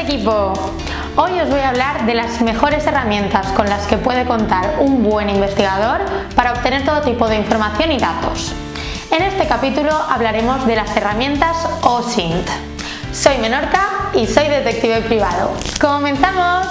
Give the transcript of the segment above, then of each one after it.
equipo! Hoy os voy a hablar de las mejores herramientas con las que puede contar un buen investigador para obtener todo tipo de información y datos. En este capítulo hablaremos de las herramientas OSINT. Soy Menorca y soy detective privado. ¡Comenzamos!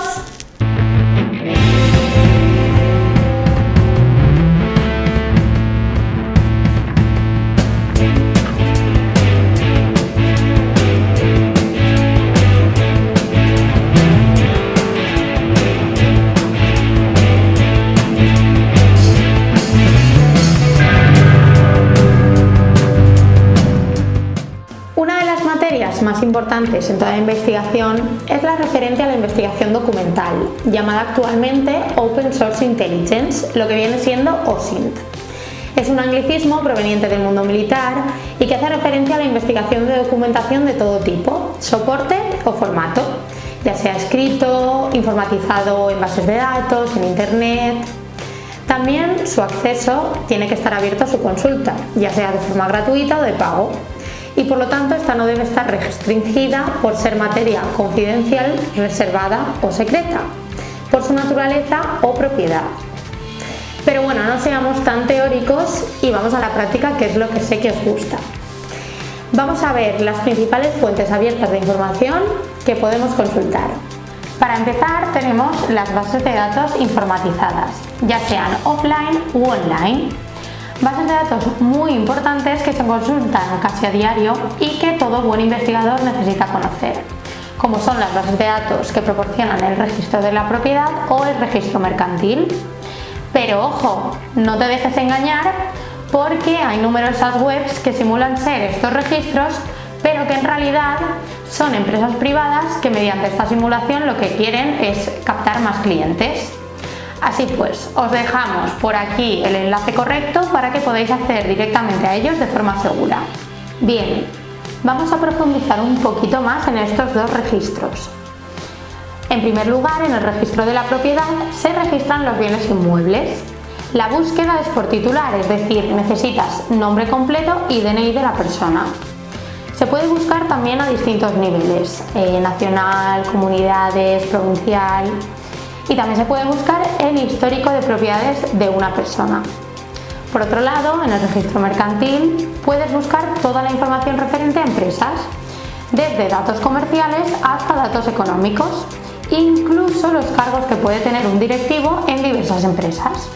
Importantes en toda investigación es la referente a la investigación documental, llamada actualmente Open Source Intelligence, lo que viene siendo OSINT. Es un anglicismo proveniente del mundo militar y que hace referencia a la investigación de documentación de todo tipo, soporte o formato, ya sea escrito, informatizado en bases de datos, en internet. También su acceso tiene que estar abierto a su consulta, ya sea de forma gratuita o de pago y por lo tanto esta no debe estar restringida por ser materia confidencial, reservada o secreta, por su naturaleza o propiedad. Pero bueno, no seamos tan teóricos y vamos a la práctica que es lo que sé que os gusta. Vamos a ver las principales fuentes abiertas de información que podemos consultar. Para empezar tenemos las bases de datos informatizadas, ya sean offline u online, Bases de datos muy importantes que se consultan casi a diario y que todo buen investigador necesita conocer, como son las bases de datos que proporcionan el registro de la propiedad o el registro mercantil. Pero ojo, no te dejes engañar porque hay numerosas webs que simulan ser estos registros pero que en realidad son empresas privadas que mediante esta simulación lo que quieren es captar más clientes. Así pues, os dejamos por aquí el enlace correcto para que podáis acceder directamente a ellos de forma segura. Bien, vamos a profundizar un poquito más en estos dos registros. En primer lugar, en el registro de la propiedad se registran los bienes inmuebles. La búsqueda es por titular, es decir, necesitas nombre completo y DNI de la persona. Se puede buscar también a distintos niveles, eh, nacional, comunidades, provincial y también se puede buscar el histórico de propiedades de una persona. Por otro lado, en el registro mercantil puedes buscar toda la información referente a empresas, desde datos comerciales hasta datos económicos, incluso los cargos que puede tener un directivo en diversas empresas.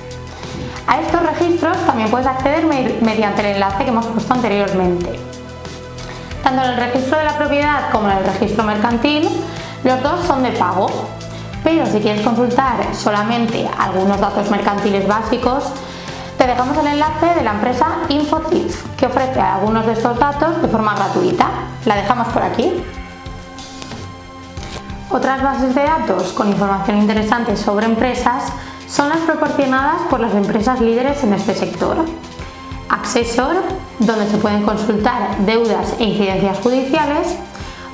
A estos registros también puedes acceder mediante el enlace que hemos puesto anteriormente. Tanto en el registro de la propiedad como en el registro mercantil, los dos son de pago, pero si quieres consultar solamente algunos datos mercantiles básicos, te dejamos el enlace de la empresa InfoTips, que ofrece algunos de estos datos de forma gratuita. La dejamos por aquí. Otras bases de datos con información interesante sobre empresas son las proporcionadas por las empresas líderes en este sector. Accessor, donde se pueden consultar deudas e incidencias judiciales,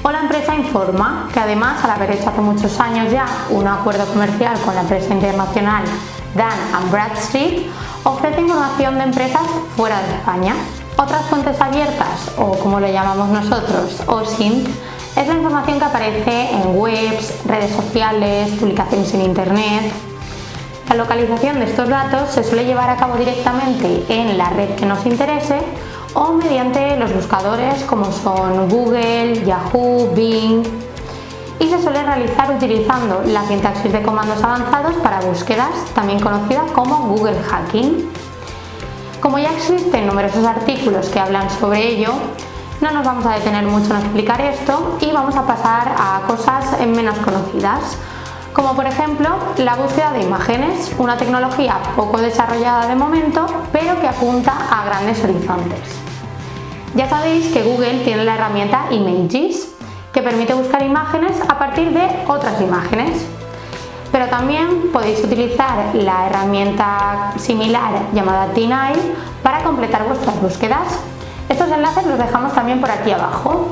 o la empresa Informa, que además al haber hecho hace muchos años ya un acuerdo comercial con la empresa internacional Dan Bradstreet, ofrece información de empresas fuera de España. Otras fuentes abiertas, o como lo llamamos nosotros, OSINT, es la información que aparece en webs, redes sociales, publicaciones en internet. La localización de estos datos se suele llevar a cabo directamente en la red que nos interese o mediante los buscadores como son Google, Yahoo, Bing y se suele realizar utilizando la sintaxis de comandos avanzados para búsquedas, también conocida como Google Hacking. Como ya existen numerosos artículos que hablan sobre ello, no nos vamos a detener mucho en explicar esto y vamos a pasar a cosas menos conocidas, como por ejemplo la búsqueda de imágenes, una tecnología poco desarrollada de momento, pero que apunta a grandes horizontes. Ya sabéis que Google tiene la herramienta Images, que permite buscar imágenes a partir de otras imágenes. Pero también podéis utilizar la herramienta similar llamada TinEye para completar vuestras búsquedas. Estos enlaces los dejamos también por aquí abajo.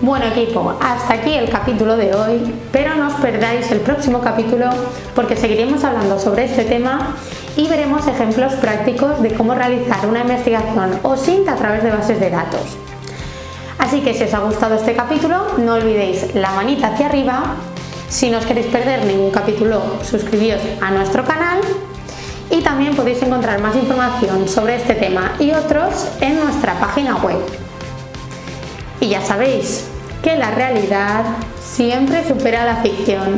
Bueno equipo, hasta aquí el capítulo de hoy, pero no os perdáis el próximo capítulo porque seguiremos hablando sobre este tema y veremos ejemplos prácticos de cómo realizar una investigación o OSINT a través de bases de datos. Así que si os ha gustado este capítulo, no olvidéis la manita hacia arriba. Si no os queréis perder ningún capítulo, suscribíos a nuestro canal y también podéis encontrar más información sobre este tema y otros en nuestra página web. Y ya sabéis que la realidad siempre supera la ficción.